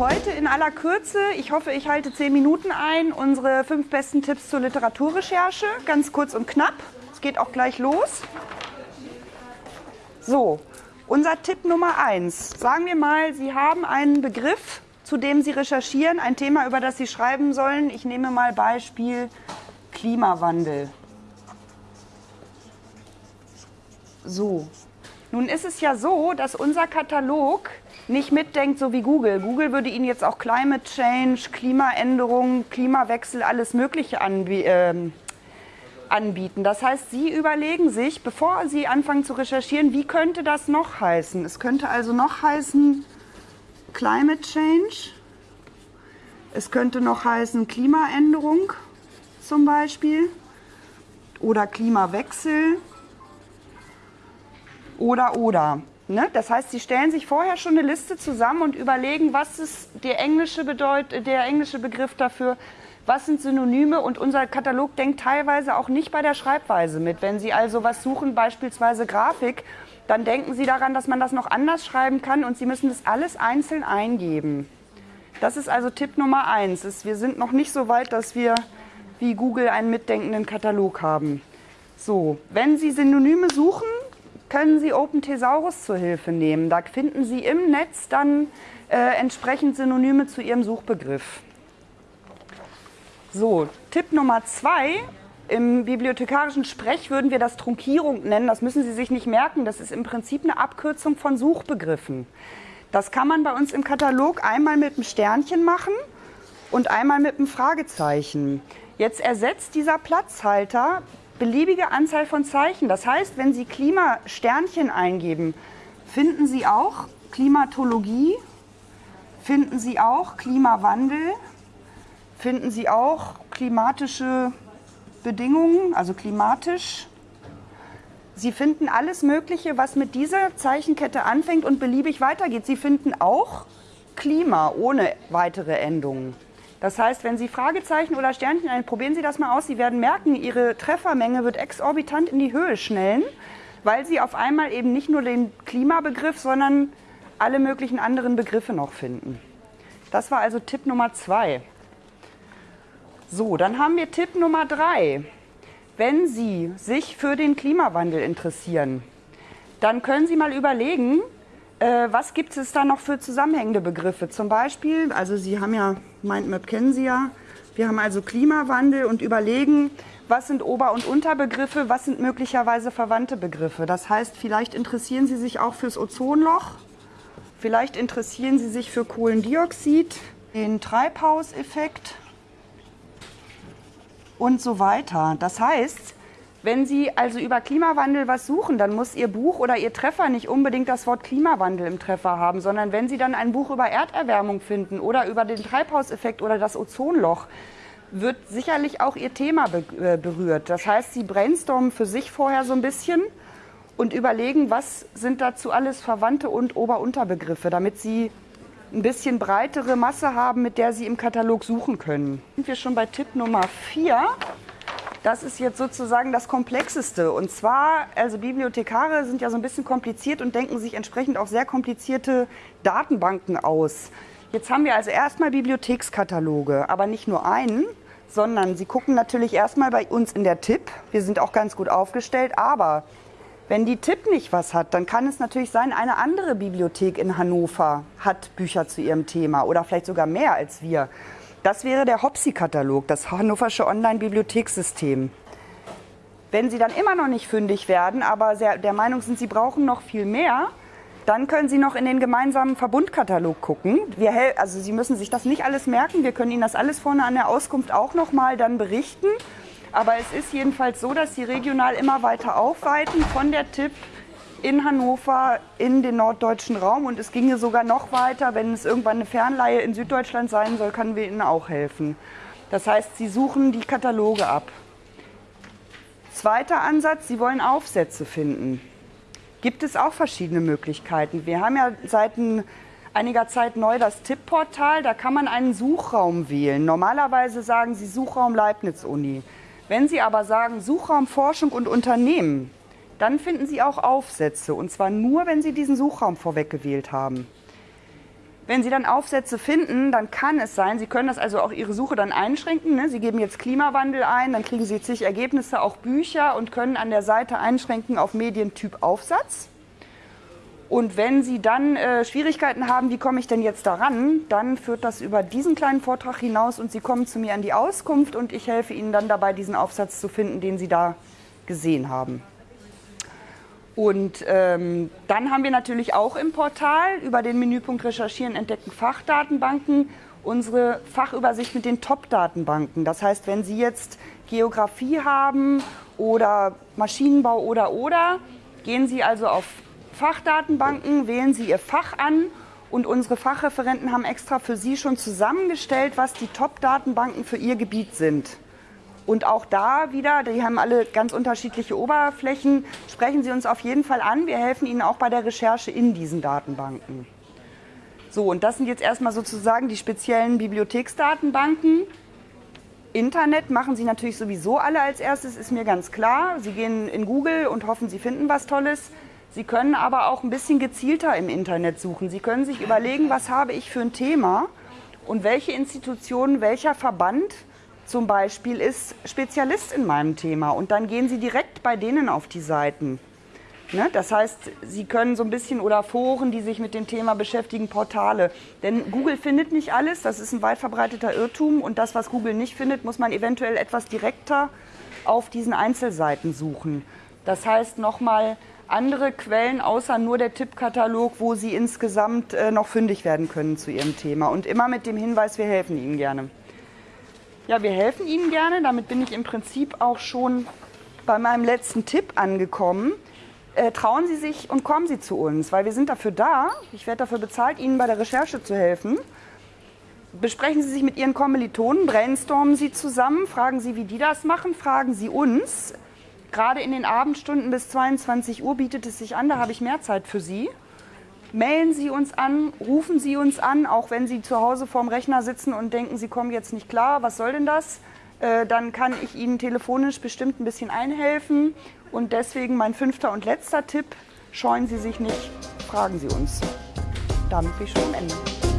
heute in aller Kürze, ich hoffe, ich halte zehn Minuten ein, unsere fünf besten Tipps zur Literaturrecherche. Ganz kurz und knapp. Es geht auch gleich los. So, unser Tipp Nummer eins. Sagen wir mal, Sie haben einen Begriff, zu dem Sie recherchieren, ein Thema, über das Sie schreiben sollen. Ich nehme mal Beispiel Klimawandel. So, nun ist es ja so, dass unser Katalog nicht mitdenkt, so wie Google. Google würde Ihnen jetzt auch Climate Change, Klimaänderung, Klimawechsel, alles Mögliche anbieten. Äh, anbieten. Das heißt, Sie überlegen sich, bevor Sie anfangen zu recherchieren, wie könnte das noch heißen? Es könnte also noch heißen Climate Change. Es könnte noch heißen Klimaänderung zum Beispiel oder Klimawechsel oder oder. Ne? Das heißt, Sie stellen sich vorher schon eine Liste zusammen und überlegen, was ist der englische, Bedeut der englische Begriff dafür, was sind Synonyme und unser Katalog denkt teilweise auch nicht bei der Schreibweise mit. Wenn Sie also was suchen, beispielsweise Grafik, dann denken Sie daran, dass man das noch anders schreiben kann und Sie müssen das alles einzeln eingeben. Das ist also Tipp Nummer eins. Wir sind noch nicht so weit, dass wir wie Google einen mitdenkenden Katalog haben. So, wenn Sie Synonyme suchen, können Sie Open Thesaurus zur Hilfe nehmen. Da finden Sie im Netz dann äh, entsprechend Synonyme zu Ihrem Suchbegriff. So, Tipp Nummer zwei. Im bibliothekarischen Sprech würden wir das Trunkierung nennen. Das müssen Sie sich nicht merken. Das ist im Prinzip eine Abkürzung von Suchbegriffen. Das kann man bei uns im Katalog einmal mit einem Sternchen machen und einmal mit einem Fragezeichen. Jetzt ersetzt dieser Platzhalter beliebige Anzahl von Zeichen. Das heißt, wenn Sie Klimasternchen eingeben, finden Sie auch Klimatologie, finden Sie auch Klimawandel, finden Sie auch klimatische Bedingungen, also klimatisch. Sie finden alles Mögliche, was mit dieser Zeichenkette anfängt und beliebig weitergeht. Sie finden auch Klima ohne weitere Endungen. Das heißt, wenn Sie Fragezeichen oder Sternchen ein, probieren Sie das mal aus. Sie werden merken, Ihre Treffermenge wird exorbitant in die Höhe schnellen, weil Sie auf einmal eben nicht nur den Klimabegriff, sondern alle möglichen anderen Begriffe noch finden. Das war also Tipp Nummer zwei. So, dann haben wir Tipp Nummer drei. Wenn Sie sich für den Klimawandel interessieren, dann können Sie mal überlegen, äh, was gibt es da noch für zusammenhängende Begriffe? Zum Beispiel, also Sie haben ja, Mindmap kennen Sie ja, wir haben also Klimawandel und überlegen, was sind Ober- und Unterbegriffe, was sind möglicherweise verwandte Begriffe. Das heißt, vielleicht interessieren Sie sich auch fürs Ozonloch, vielleicht interessieren Sie sich für Kohlendioxid, den Treibhauseffekt und so weiter. Das heißt, wenn Sie also über Klimawandel was suchen, dann muss Ihr Buch oder Ihr Treffer nicht unbedingt das Wort Klimawandel im Treffer haben, sondern wenn Sie dann ein Buch über Erderwärmung finden oder über den Treibhauseffekt oder das Ozonloch, wird sicherlich auch Ihr Thema äh, berührt. Das heißt, Sie brainstormen für sich vorher so ein bisschen und überlegen, was sind dazu alles Verwandte und Ober-Unterbegriffe, damit Sie ein bisschen breitere Masse haben, mit der Sie im Katalog suchen können. Sind wir schon bei Tipp Nummer 4. Das ist jetzt sozusagen das Komplexeste. Und zwar, also Bibliothekare sind ja so ein bisschen kompliziert und denken sich entsprechend auch sehr komplizierte Datenbanken aus. Jetzt haben wir also erstmal Bibliothekskataloge, aber nicht nur einen, sondern Sie gucken natürlich erstmal bei uns in der Tipp. Wir sind auch ganz gut aufgestellt, aber wenn die Tipp nicht was hat, dann kann es natürlich sein, eine andere Bibliothek in Hannover hat Bücher zu ihrem Thema oder vielleicht sogar mehr als wir. Das wäre der HOPSI-Katalog, das Hannoversche Online-Bibliothekssystem. Wenn Sie dann immer noch nicht fündig werden, aber sehr, der Meinung sind, Sie brauchen noch viel mehr, dann können Sie noch in den gemeinsamen Verbundkatalog gucken. Wir, also Sie müssen sich das nicht alles merken. Wir können Ihnen das alles vorne an der Auskunft auch noch mal dann berichten. Aber es ist jedenfalls so, dass sie regional immer weiter aufweiten von der TIP in Hannover in den norddeutschen Raum. Und es ginge sogar noch weiter. Wenn es irgendwann eine Fernleihe in Süddeutschland sein soll, können wir Ihnen auch helfen. Das heißt, Sie suchen die Kataloge ab. Zweiter Ansatz, Sie wollen Aufsätze finden. Gibt es auch verschiedene Möglichkeiten. Wir haben ja seit einiger Zeit neu das Tipp-Portal. Da kann man einen Suchraum wählen. Normalerweise sagen Sie Suchraum Leibniz-Uni. Wenn Sie aber sagen Suchraum Forschung und Unternehmen, dann finden Sie auch Aufsätze und zwar nur, wenn Sie diesen Suchraum vorweg gewählt haben. Wenn Sie dann Aufsätze finden, dann kann es sein, Sie können das also auch Ihre Suche dann einschränken. Ne? Sie geben jetzt Klimawandel ein, dann kriegen Sie zig Ergebnisse, auch Bücher und können an der Seite einschränken auf Medientyp Aufsatz. Und wenn Sie dann äh, Schwierigkeiten haben, wie komme ich denn jetzt daran, dann führt das über diesen kleinen Vortrag hinaus und Sie kommen zu mir an die Auskunft und ich helfe Ihnen dann dabei, diesen Aufsatz zu finden, den Sie da gesehen haben. Und ähm, dann haben wir natürlich auch im Portal über den Menüpunkt Recherchieren entdeckten Fachdatenbanken unsere Fachübersicht mit den Top-Datenbanken. Das heißt, wenn Sie jetzt Geografie haben oder Maschinenbau oder oder, gehen Sie also auf Fachdatenbanken, wählen Sie Ihr Fach an und unsere Fachreferenten haben extra für Sie schon zusammengestellt, was die Top-Datenbanken für Ihr Gebiet sind. Und auch da wieder, die haben alle ganz unterschiedliche Oberflächen, sprechen Sie uns auf jeden Fall an. Wir helfen Ihnen auch bei der Recherche in diesen Datenbanken. So, und das sind jetzt erstmal sozusagen die speziellen Bibliotheksdatenbanken. Internet machen Sie natürlich sowieso alle als erstes, ist mir ganz klar. Sie gehen in Google und hoffen, Sie finden was Tolles. Sie können aber auch ein bisschen gezielter im Internet suchen. Sie können sich überlegen, was habe ich für ein Thema und welche Institution, welcher Verband zum Beispiel ist Spezialist in meinem Thema und dann gehen Sie direkt bei denen auf die Seiten. Ne? Das heißt, Sie können so ein bisschen oder Foren, die sich mit dem Thema beschäftigen, Portale. Denn Google findet nicht alles, das ist ein weit verbreiteter Irrtum und das, was Google nicht findet, muss man eventuell etwas direkter auf diesen Einzelseiten suchen. Das heißt nochmal andere Quellen außer nur der Tippkatalog, wo Sie insgesamt äh, noch fündig werden können zu Ihrem Thema. Und immer mit dem Hinweis, wir helfen Ihnen gerne. Ja, wir helfen Ihnen gerne. Damit bin ich im Prinzip auch schon bei meinem letzten Tipp angekommen. Äh, trauen Sie sich und kommen Sie zu uns, weil wir sind dafür da. Ich werde dafür bezahlt, Ihnen bei der Recherche zu helfen. Besprechen Sie sich mit Ihren Kommilitonen, brainstormen Sie zusammen, fragen Sie, wie die das machen, fragen Sie uns. Gerade in den Abendstunden bis 22 Uhr bietet es sich an, da habe ich mehr Zeit für Sie. Mailen Sie uns an, rufen Sie uns an, auch wenn Sie zu Hause vorm Rechner sitzen und denken, Sie kommen jetzt nicht klar, was soll denn das? Äh, dann kann ich Ihnen telefonisch bestimmt ein bisschen einhelfen. Und deswegen mein fünfter und letzter Tipp, scheuen Sie sich nicht, fragen Sie uns. Damit bin ich schon am Ende.